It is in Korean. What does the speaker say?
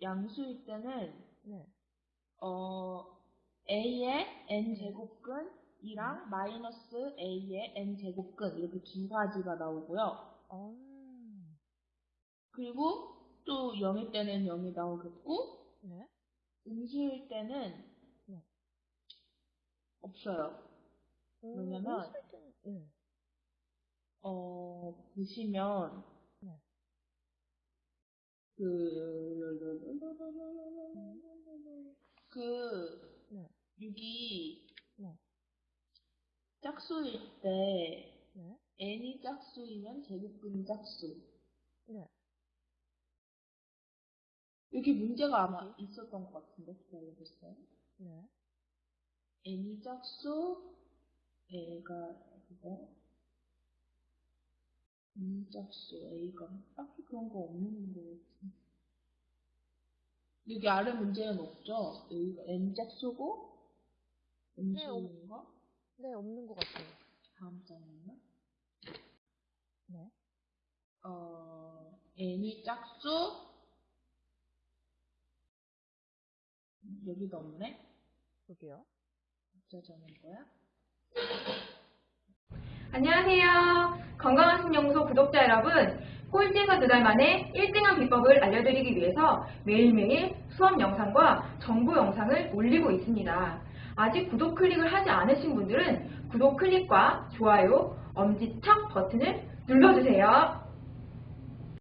양수일 때는 네. 어 a의 n 제곱근 이랑 마이너스 a의 n 제곱근 이렇게 두 가지가 나오고요. 어. 그리고 또 0일 때는 0이 나오겠고 네. 음수일 때는 네. 없어요. 오, 왜냐면- 때는- 네. 어 보시면 네. 그, 그, 네. 6이 네. 짝수일 때, 네. n이 짝수이면 제곱근이 짝수. 네. 여기 문제가 아마 있었던 것 같은데, 기다려보세요. 네. n이 짝수, a가, 그거, n 짝수, a가, 딱히 그런 거 없는 거 같은데. 여기 아래 문제는 없죠? 여기가 n 짝수고, 네, 없- 음수인가? 네, 없는 것 같아요. 다음 장은요? 네. 어, n이 짝수, 여기도 없네? 여기요. 어쩌자는 거야? 안녕하세요. 건강한 신영소 구독자 여러분. 꼴찌에서 두 달 만에 1등한 비법을 알려드리기 위해서 매일매일 수업 영상과 정보 영상을 올리고 있습니다. 아직 구독 클릭을 하지 않으신 분들은 구독 클릭과 좋아요, 엄지척 버튼을 눌러주세요.